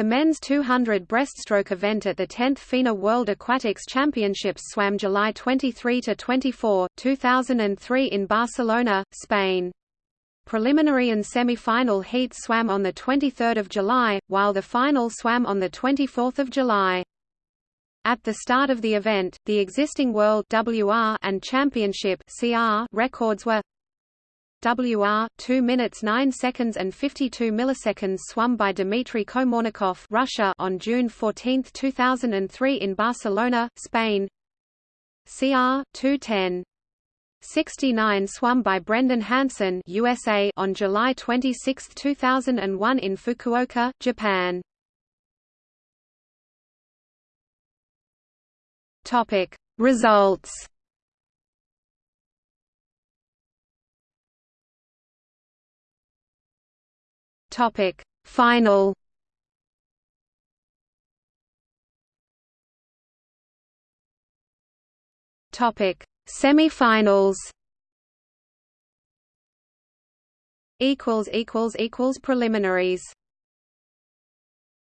The men's 200 breaststroke event at the 10th FINA World Aquatics Championships swam July 23–24, 2003 in Barcelona, Spain. Preliminary and semi-final heats swam on 23 July, while the final swam on 24 July. At the start of the event, the existing World WR and Championship CR records were WR 2 minutes 9 seconds and 52 milliseconds swum by Dmitry Komornikov Russia on June 14, 2003 in Barcelona, Spain. CR 210 69 swum by Brendan Hansen USA on July 26, 2001 in Fukuoka, Japan. Topic Results Topic. Final. Topic. Semi-finals. Equals equals equals preliminaries